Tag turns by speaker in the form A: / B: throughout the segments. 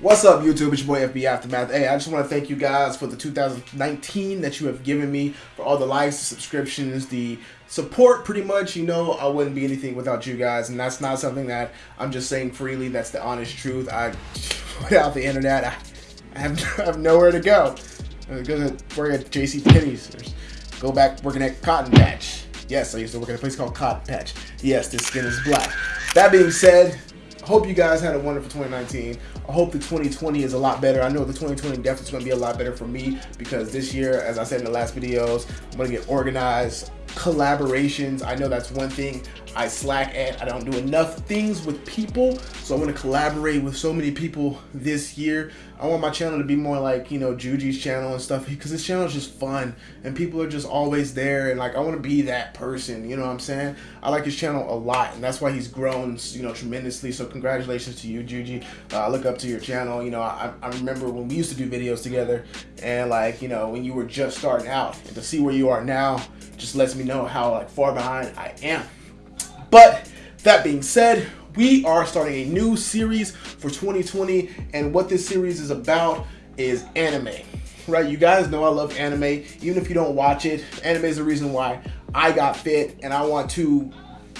A: What's up, YouTube? It's your boy FB Aftermath. Hey, I just want to thank you guys for the 2019 that you have given me, for all the likes, the subscriptions, the support, pretty much. You know, I wouldn't be anything without you guys, and that's not something that I'm just saying freely. That's the honest truth. I, without the internet, I, I, have, I have nowhere to go. I'm going to work at J.C. Penney's. Go back working at Cotton Patch. Yes, I used to work at a place called Cotton Patch. Yes, this skin is black. That being said, hope you guys had a wonderful 2019. I hope the 2020 is a lot better. I know the 2020 definitely is going to be a lot better for me because this year, as I said in the last videos, I'm going to get organized, collaborations. I know that's one thing I slack at. I don't do enough things with people, so I want to collaborate with so many people this year. I want my channel to be more like, you know, Juji's channel and stuff because this channel is just fun and people are just always there and like I want to be that person, you know what I'm saying? I like his channel a lot and that's why he's grown, you know, tremendously. So congratulations to you, Juji. Uh, I look up to your channel. You know, I, I remember when we used to do videos together and like, you know, when you were just starting out and to see where you are now just lets me know how like far behind I am. But that being said, we are starting a new series for 2020 and what this series is about is anime. Right you guys know i love anime. Even if you don't watch it anime is the reason why i got fit and i want to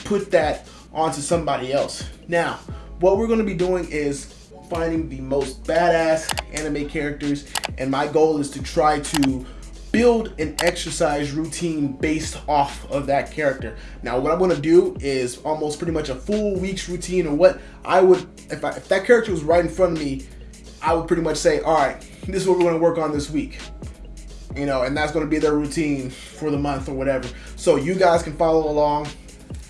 A: put that onto somebody else. Now what we're going to be doing is finding the most badass anime characters and my goal is to try to build an exercise routine based off of that character. Now, what I'm gonna do is almost pretty much a full week's routine or what I would, if, I, if that character was right in front of me, I would pretty much say, all right, this is what we're gonna work on this week. You know, and that's gonna be their routine for the month or whatever. So you guys can follow along,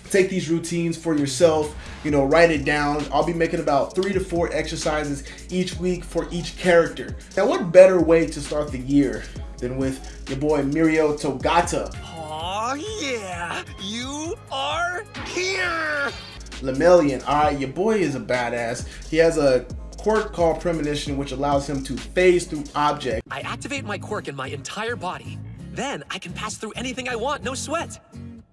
A: take these routines for yourself, you know, write it down. I'll be making about three to four exercises each week for each character. Now, what better way to start the year than with your boy Mirio Togata.
B: Aw, yeah, you are here!
A: Lemillion, alright, your boy is a badass. He has a quirk called Premonition, which allows him to phase through objects.
B: I activate my quirk in my entire body. Then I can pass through anything I want, no sweat.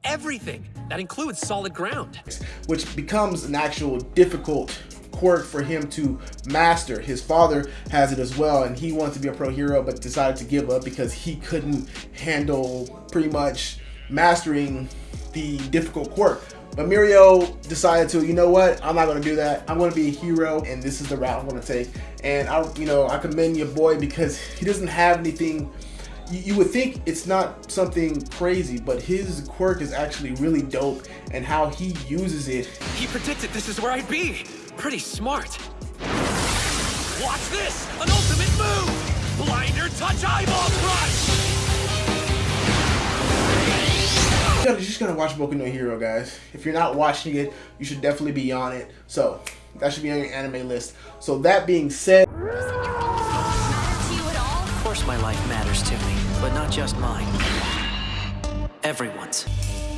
B: Everything. That includes solid ground.
A: Which becomes an actual difficult quirk for him to master. His father has it as well, and he wanted to be a pro hero, but decided to give up because he couldn't handle pretty much mastering the difficult quirk. But Mirio decided to, you know what, I'm not gonna do that. I'm gonna be a hero, and this is the route I'm gonna take. And I, you know, I commend your boy because he doesn't have anything you, would think it's not something crazy, but his quirk is actually really dope and how he uses it.
B: He predicted this is where I'd be. Pretty smart. Watch this! An ultimate move! Blinder touch eyeball crush!
A: You just gotta watch Boku no Hero, guys. If you're not watching it, you should definitely be on it. So, that should be on your anime list. So that being said...
C: Of course my life matters to me, but not just mine. Everyone's.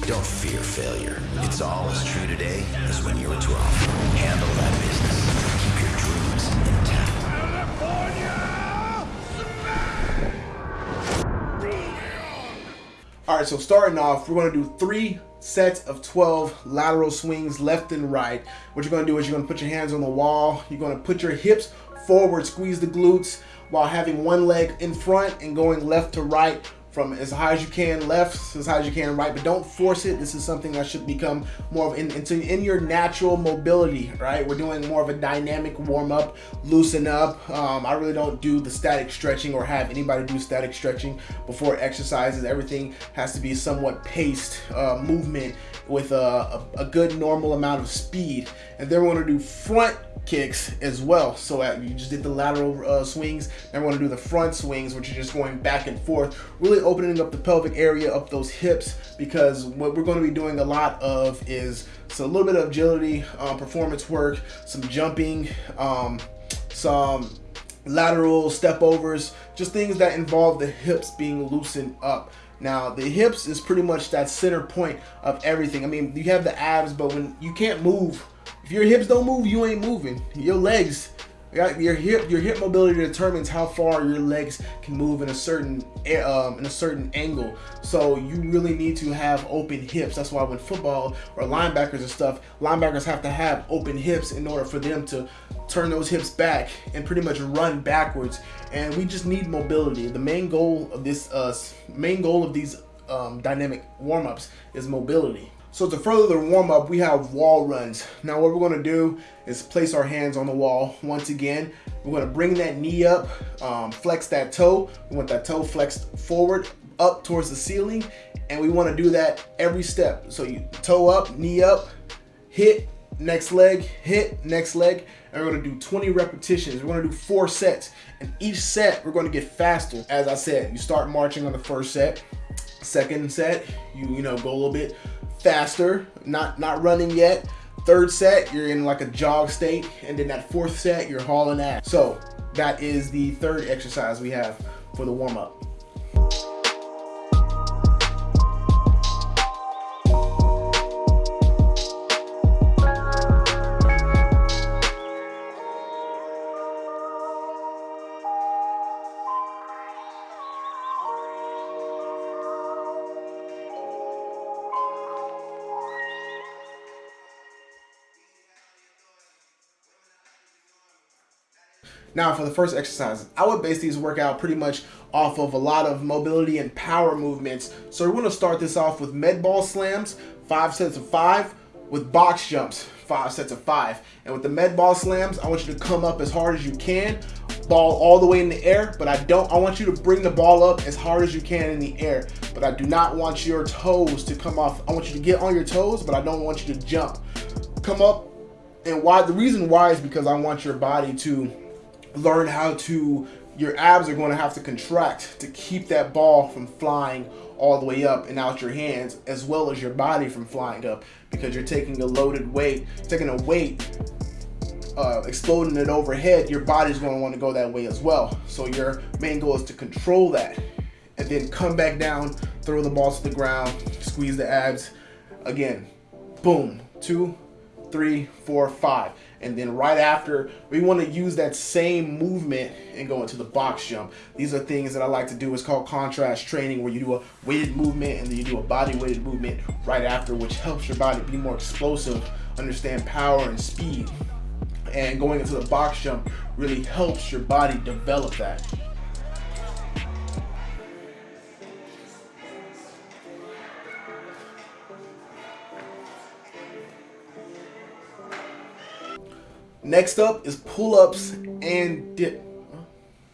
D: Don't fear failure. It's all as true today as when you were 12. Handle that business. Keep your dreams intact.
A: All right, so starting off, we're gonna do three sets of 12 lateral swings left and right. What you're gonna do is you're gonna put your hands on the wall. You're gonna put your hips forward, squeeze the glutes while having one leg in front and going left to right from as high as you can left as high as you can right but don't force it. This is something that should become more of in, into in your natural mobility right? We're doing more of a dynamic warm-up loosen up. Um, I really don't do the static stretching or have anybody do static stretching before exercises. Everything has to be somewhat paced uh, movement with a, a, a good normal amount of speed. And then we're going to do front kicks as well. So uh, you just did the lateral uh, swings. Now we're to do the front swings, which are just going back and forth, really opening up the pelvic area up those hips because what we're going to be doing a lot of is so a little bit of agility, um, performance work, some jumping, um, some lateral step overs, just things that involve the hips being loosened up. Now, the hips is pretty much that center point of everything. I mean, you have the abs, but when you can't move if your hips don't move, you ain't moving. Your legs, Your hip, your hip mobility determines how far your legs can move in a certain um, in a certain angle. So you really need to have open hips. That's why when football or linebackers and stuff, linebackers have to have open hips in order for them to turn those hips back and pretty much run backwards. And we just need mobility. The main goal of this, uh, main goal of these um, dynamic warm-ups is mobility. So to further the warm up, we have wall runs. Now what we're gonna do is place our hands on the wall. Once again, we're gonna bring that knee up, um, flex that toe. We want that toe flexed forward, up towards the ceiling. And we wanna do that every step. So you toe up, knee up, hit, next leg, hit, next leg. And we're gonna do 20 repetitions. We're gonna do four sets. And each set, we're gonna get faster. As I said, you start marching on the first set. Second set, you, you know, go a little bit faster, not, not running yet. Third set, you're in like a jog state. And then that fourth set, you're hauling ass. So that is the third exercise we have for the warm Now for the first exercise, I would base these workout pretty much off of a lot of mobility and power movements. So we're gonna start this off with med ball slams, five sets of five, with box jumps, five sets of five. And with the med ball slams, I want you to come up as hard as you can, ball all the way in the air, but I don't, I want you to bring the ball up as hard as you can in the air, but I do not want your toes to come off. I want you to get on your toes, but I don't want you to jump. Come up, and why, the reason why is because I want your body to learn how to, your abs are going to have to contract to keep that ball from flying all the way up and out your hands as well as your body from flying up because you're taking a loaded weight, taking a weight, uh, exploding it overhead, your body's going to want to go that way as well. So your main goal is to control that and then come back down, throw the ball to the ground, squeeze the abs. Again, boom, two, three, four, five. And then right after, we want to use that same movement and go into the box jump. These are things that I like to do. It's called contrast training where you do a weighted movement and then you do a body weighted movement right after, which helps your body be more explosive, understand power and speed. And going into the box jump really helps your body develop that. Next up is pull-ups and dip.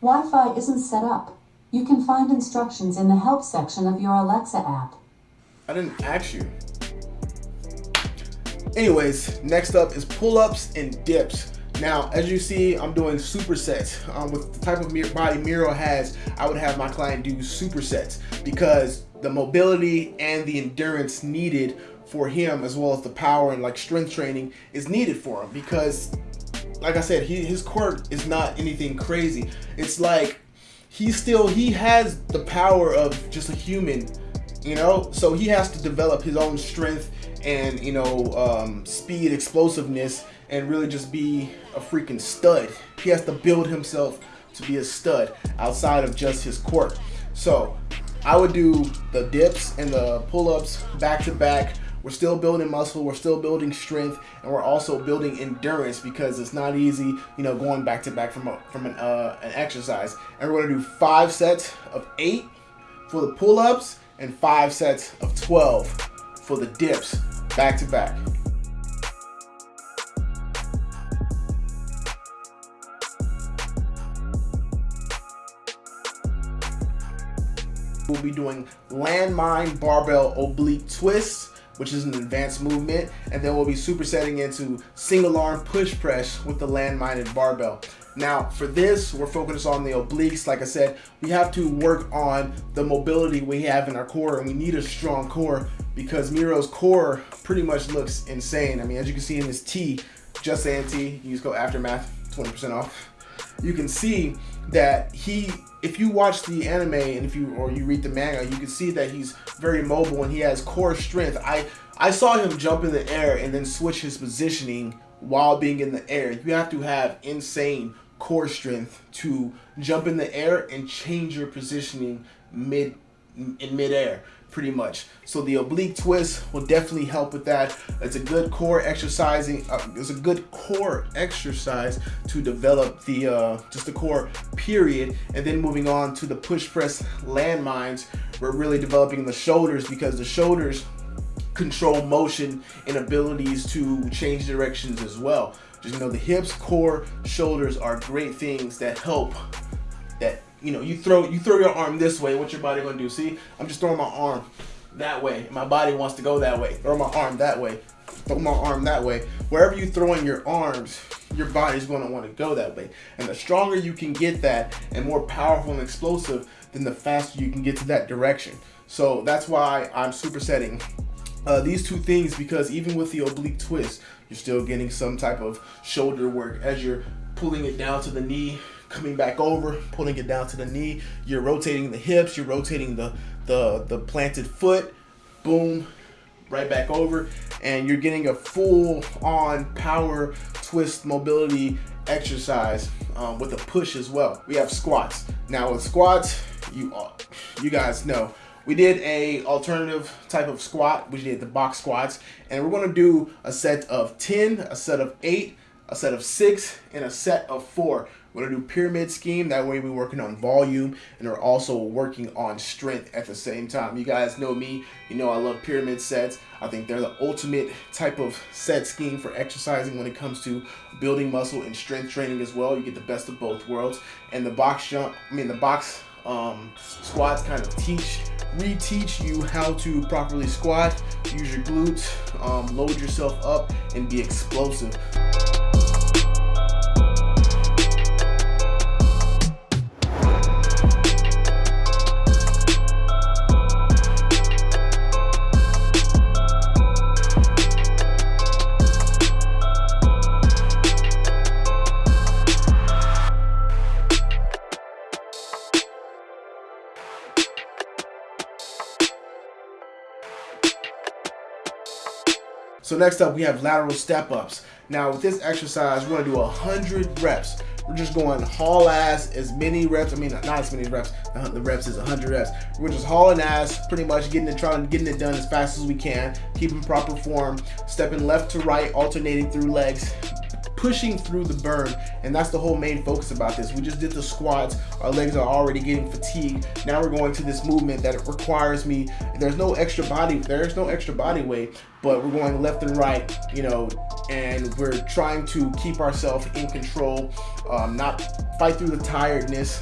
E: Wi-Fi isn't set up. You can find instructions in the help section of your Alexa app.
A: I didn't ask you. Anyways, next up is pull-ups and dips. Now, as you see, I'm doing supersets. Um, with the type of body Miro has, I would have my client do supersets because the mobility and the endurance needed for him, as well as the power and like strength training, is needed for him because like I said, he, his quirk is not anything crazy. It's like he still he has the power of just a human, you know. So he has to develop his own strength and you know um, speed, explosiveness, and really just be a freaking stud. He has to build himself to be a stud outside of just his quirk. So I would do the dips and the pull-ups back to back we're still building muscle, we're still building strength, and we're also building endurance because it's not easy, you know, going back to back from a, from an, uh, an exercise. And we're gonna do five sets of eight for the pull-ups and five sets of 12 for the dips back to back. We'll be doing landmine barbell oblique twists which is an advanced movement, and then we'll be supersetting into single arm push press with the landmine barbell. Now, for this, we're focused on the obliques. Like I said, we have to work on the mobility we have in our core, and we need a strong core because Miro's core pretty much looks insane. I mean, as you can see in this T, just saying T, use code Aftermath, 20% off. You can see that he if you watch the anime and if you or you read the manga, you can see that he's very mobile and he has core strength. I I saw him jump in the air and then switch his positioning while being in the air. You have to have insane core strength to jump in the air and change your positioning mid in midair pretty much. So the oblique twist will definitely help with that. It's a good core exercising. Uh, it's a good core exercise to develop the uh, just the core period, and then moving on to the push press landmines. We're really developing the shoulders because the shoulders control motion and abilities to change directions as well. Just you know the hips, core, shoulders are great things that help you know, you throw you throw your arm this way, what's your body gonna do? See, I'm just throwing my arm that way. My body wants to go that way. Throw my arm that way. Throw my arm that way. Wherever you throw in your arms, your body's gonna want to go that way. And the stronger you can get that and more powerful and explosive, then the faster you can get to that direction. So that's why I'm supersetting uh, these two things because even with the oblique twist, you're still getting some type of shoulder work as you're pulling it down to the knee, coming back over, pulling it down to the knee. You're rotating the hips, you're rotating the, the, the planted foot, boom, right back over. And you're getting a full on power twist mobility exercise um, with a push as well. We have squats. Now with squats, you, you guys know, we did a alternative type of squat. We did the box squats and we're gonna do a set of 10, a set of eight, a set of six, and a set of four. We're gonna do pyramid scheme. That way we're working on volume and we're also working on strength at the same time. You guys know me, you know I love pyramid sets. I think they're the ultimate type of set scheme for exercising when it comes to building muscle and strength training as well. You get the best of both worlds. And the box jump, I mean the box um, squats kind of teach, reteach you how to properly squat, use your glutes, um, load yourself up, and be explosive. Next up, we have lateral step ups. Now with this exercise, we're gonna do 100 reps. We're just going haul ass as many reps. I mean, not as many reps. Uh, the reps is 100 reps. We're just hauling ass, pretty much getting it, trying, getting it done as fast as we can, keeping proper form, stepping left to right, alternating through legs, pushing through the burn and that's the whole main focus about this. We just did the squats. Our legs are already getting fatigued. Now we're going to this movement that requires me there's no extra body there's no extra body weight but we're going left and right you know and we're trying to keep ourselves in control um, not fight through the tiredness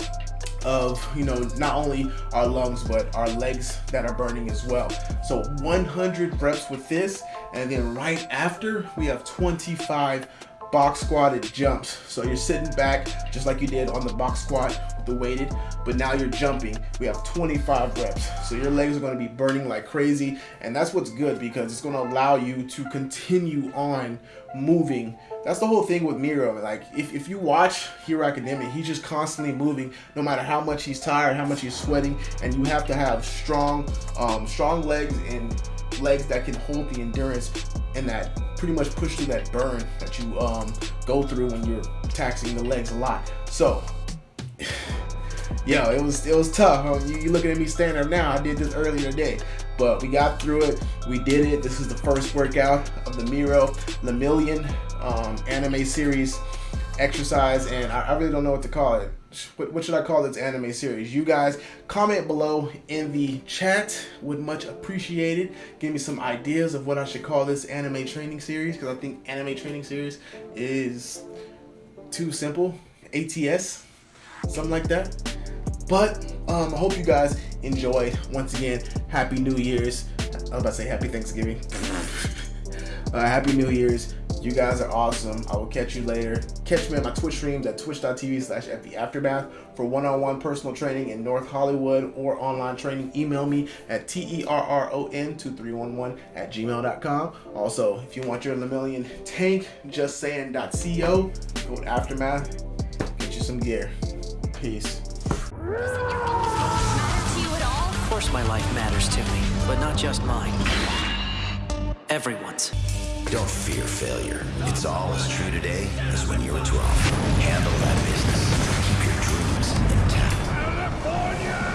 A: of you know not only our lungs but our legs that are burning as well. So 100 reps with this and then right after we have 25 box squatted jumps. So you're sitting back just like you did on the box squat with the weighted, but now you're jumping. We have 25 reps. So your legs are gonna be burning like crazy. And that's what's good because it's gonna allow you to continue on moving. That's the whole thing with Miro. Like if, if you watch Hero Academia, he's just constantly moving no matter how much he's tired, how much he's sweating. And you have to have strong, um, strong legs and legs that can hold the endurance and that pretty much push through that burn that you um, go through when you're taxing the legs a lot. So, yo, it was it was tough. Um, you, you looking at me standing up now. I did this earlier today, but we got through it. We did it. This is the first workout of the Miro Lemillion um, anime series exercise, and I, I really don't know what to call it what, should I call this anime series? You guys comment below in the chat. Would much appreciated. Give me some ideas of what I should call this anime training series because I think anime training series is too simple. ATS, something like that. But um, I hope you guys enjoyed. Once again, Happy New Year's. I was about to say Happy Thanksgiving. uh, Happy New Year's. You guys are awesome. I will catch you later. Catch me on my Twitch streams at twitch.tv slash Aftermath for one-on-one personal training in North Hollywood or online training. Email me at T-E-R-R-O-N-2311 at gmail.com. Also, if you want your Lemillion tank, justsayin.co, go to Aftermath, get you some gear. Peace.
C: Of course my life matters to me, but not just mine. Everyone's.
D: Don't fear failure. It's all as true today as when you were 12. Handle that business. Keep your dreams intact. California!